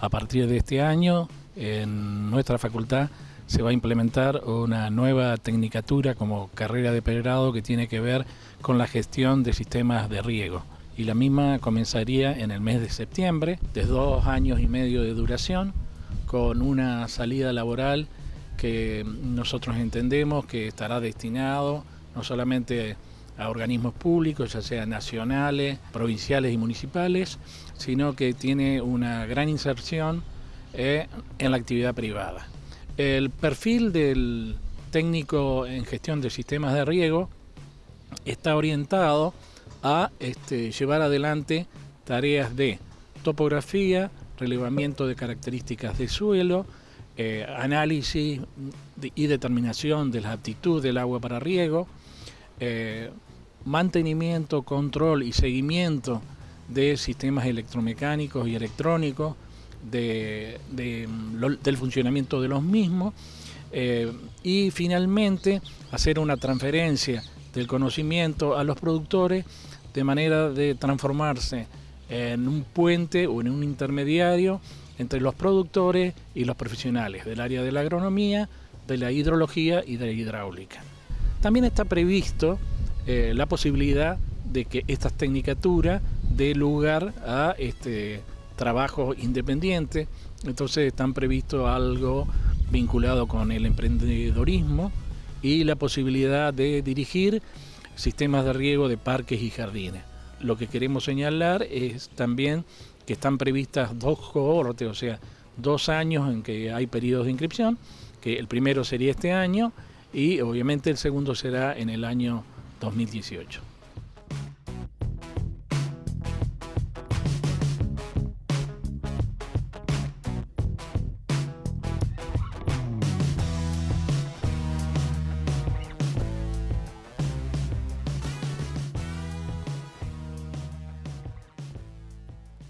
A partir de este año, en nuestra facultad se va a implementar una nueva tecnicatura como carrera de pregrado que tiene que ver con la gestión de sistemas de riego. Y la misma comenzaría en el mes de septiembre, de dos años y medio de duración, con una salida laboral que nosotros entendemos que estará destinado no solamente a organismos públicos, ya sean nacionales, provinciales y municipales, sino que tiene una gran inserción eh, en la actividad privada. El perfil del técnico en gestión de sistemas de riego está orientado a este, llevar adelante tareas de topografía, relevamiento de características de suelo, eh, análisis y determinación de la aptitud del agua para riego, eh, mantenimiento, control y seguimiento de sistemas electromecánicos y electrónicos, del funcionamiento de los mismos eh, y finalmente hacer una transferencia del conocimiento a los productores de manera de transformarse en un puente o en un intermediario entre los productores y los profesionales del área de la agronomía, de la hidrología y de la hidráulica. También está previsto eh, la posibilidad de que esta tecnicatura dé lugar a este, trabajo independiente, entonces están previsto algo vinculado con el emprendedorismo y la posibilidad de dirigir sistemas de riego de parques y jardines. Lo que queremos señalar es también que están previstas dos cohortes, o sea, dos años en que hay periodos de inscripción, que el primero sería este año y obviamente el segundo será en el año 2018.